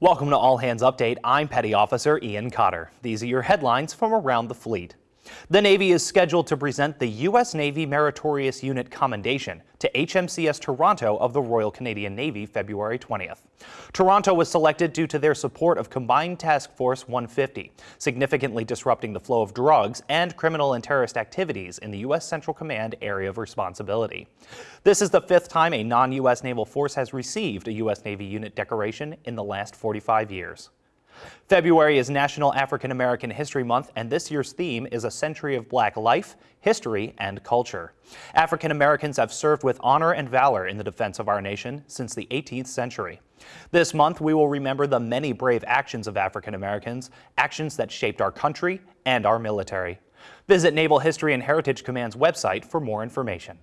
Welcome to All Hands Update. I'm Petty Officer Ian Cotter. These are your headlines from around the fleet. The Navy is scheduled to present the U.S. Navy Meritorious Unit Commendation to HMCS Toronto of the Royal Canadian Navy February 20th. Toronto was selected due to their support of Combined Task Force 150, significantly disrupting the flow of drugs and criminal and terrorist activities in the U.S. Central Command area of responsibility. This is the fifth time a non-U.S. naval force has received a U.S. Navy unit decoration in the last 45 years. February is National African American History Month, and this year's theme is a century of black life, history, and culture. African Americans have served with honor and valor in the defense of our nation since the 18th century. This month, we will remember the many brave actions of African Americans, actions that shaped our country and our military. Visit Naval History and Heritage Command's website for more information.